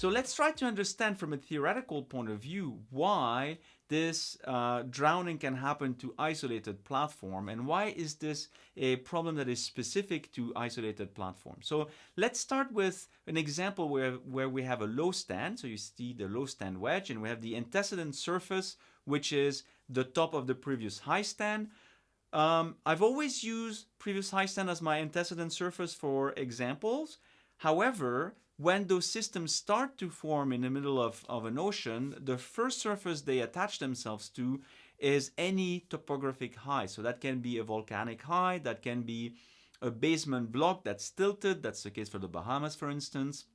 So let's try to understand from a theoretical point of view why this uh, drowning can happen to isolated platform and why is this a problem that is specific to isolated platforms. So let's start with an example where, where we have a low stand. So you see the low stand wedge and we have the antecedent surface which is the top of the previous high stand. Um, I've always used previous high stand as my antecedent surface for examples. However, when those systems start to form in the middle of, of an ocean, the first surface they attach themselves to is any topographic high. So that can be a volcanic high, that can be a basement block that's tilted. That's the case for the Bahamas, for instance.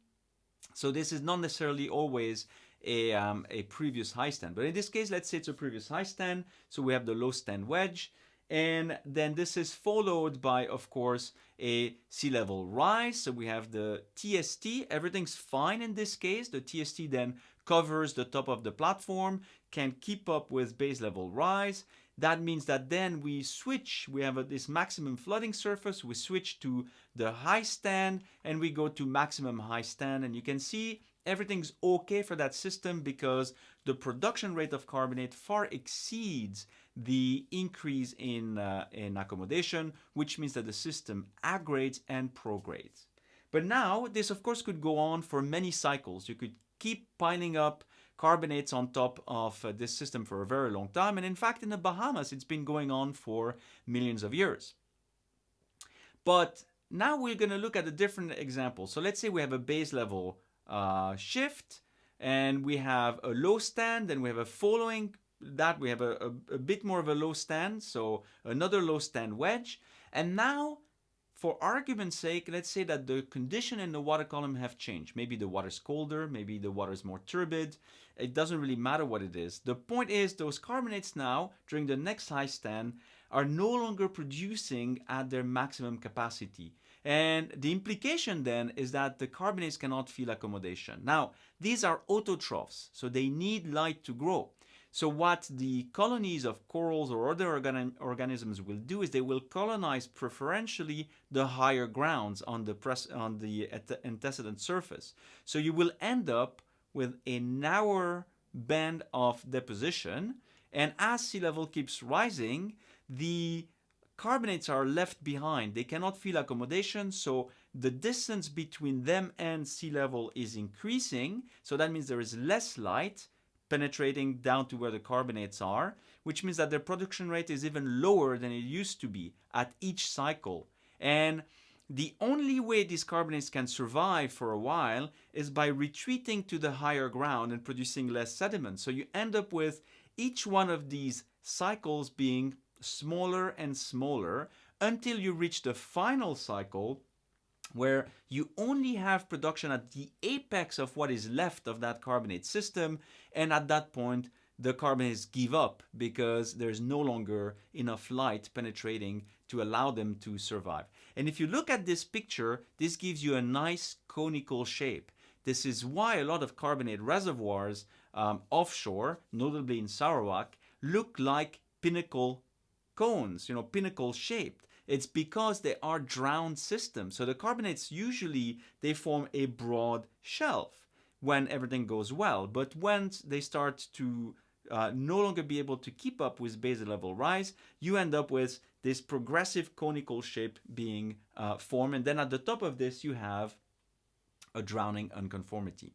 So this is not necessarily always a, um, a previous high stand. But in this case, let's say it's a previous high stand. So we have the low stand wedge. And then this is followed by, of course, a sea level rise. So we have the TST. Everything's fine in this case. The TST then covers the top of the platform, can keep up with base level rise. That means that then we switch, we have a, this maximum flooding surface, we switch to the high stand and we go to maximum high stand. And you can see everything's okay for that system because the production rate of carbonate far exceeds the increase in, uh, in accommodation, which means that the system aggrades and progrades. But now this of course could go on for many cycles. You could keep piling up carbonates on top of uh, this system for a very long time. And in fact, in the Bahamas, it's been going on for millions of years. But now we're going to look at a different example. So let's say we have a base level uh, shift and we have a low stand and we have a following that we have a, a, a, bit more of a low stand so another low stand wedge. And now for argument's sake let's say that the condition in the water column have changed. Maybe the water's colder maybe the water's more turbid. It doesn't really matter what it is. The point is those carbonates now during the next high stand are no longer producing at their maximum capacity. And the implication then is that the carbonates cannot feel accommodation. Now, these are autotrophs, so they need light to grow. So what the colonies of corals or other organ organisms will do is they will colonize preferentially the higher grounds on the, on the antecedent surface. So you will end up with a narrower band of deposition and as sea level keeps rising, the carbonates are left behind. They cannot feel accommodation, so the distance between them and sea level is increasing. So that means there is less light penetrating down to where the carbonates are, which means that their production rate is even lower than it used to be at each cycle. And the only way these carbonates can survive for a while is by retreating to the higher ground and producing less sediment. So you end up with each one of these cycles being smaller and smaller until you reach the final cycle where you only have production at the apex of what is left of that carbonate system and at that point the carbonates give up because there's no longer enough light penetrating to allow them to survive. And if you look at this picture, this gives you a nice conical shape. This is why a lot of carbonate reservoirs um, offshore, notably in Sarawak, look like pinnacle cones, you know, pinnacle shaped. It's because they are drowned systems. So the carbonates usually, they form a broad shelf when everything goes well. But when they start to uh, no longer be able to keep up with basal level rise, you end up with this progressive conical shape being uh, formed. And then at the top of this, you have a drowning unconformity.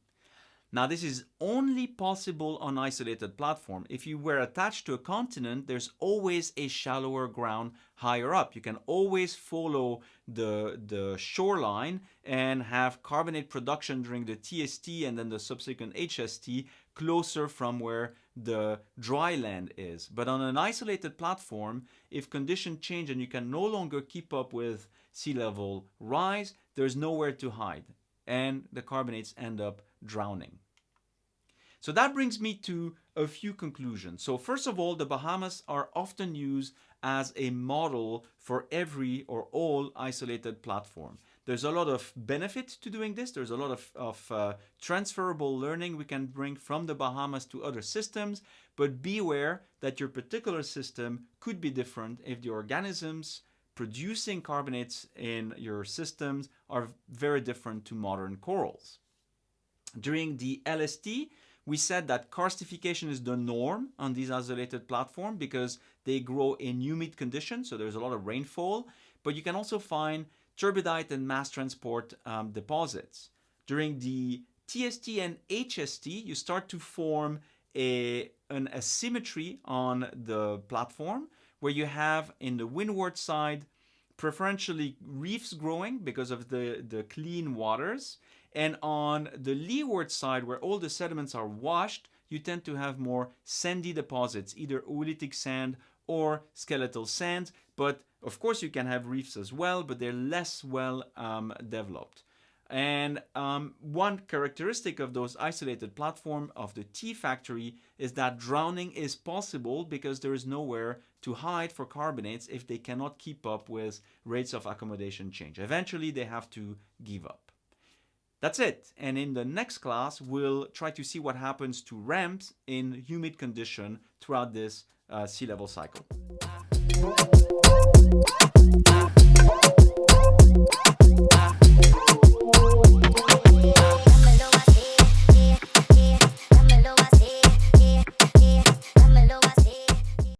Now this is only possible on isolated platform. If you were attached to a continent, there's always a shallower ground higher up. You can always follow the, the shoreline and have carbonate production during the TST and then the subsequent HST closer from where the dry land is. But on an isolated platform, if conditions change and you can no longer keep up with sea level rise, there's nowhere to hide and the carbonates end up drowning. So that brings me to a few conclusions. So first of all, the Bahamas are often used as a model for every or all isolated platform. There's a lot of benefit to doing this. There's a lot of, of uh, transferable learning we can bring from the Bahamas to other systems, but beware that your particular system could be different if the organisms producing carbonates in your systems are very different to modern corals. During the LST, we said that karstification is the norm on these isolated platforms because they grow in humid conditions, so there's a lot of rainfall. But you can also find turbidite and mass transport um, deposits. During the TST and HST, you start to form a, an asymmetry on the platform where you have in the windward side preferentially reefs growing because of the, the clean waters. And on the leeward side, where all the sediments are washed, you tend to have more sandy deposits, either oolitic sand or skeletal sand. But of course, you can have reefs as well, but they're less well um, developed. And um, one characteristic of those isolated platform of the T factory is that drowning is possible because there is nowhere to hide for carbonates if they cannot keep up with rates of accommodation change. Eventually, they have to give up. That's it. And in the next class, we'll try to see what happens to ramps in humid condition throughout this uh, sea level cycle.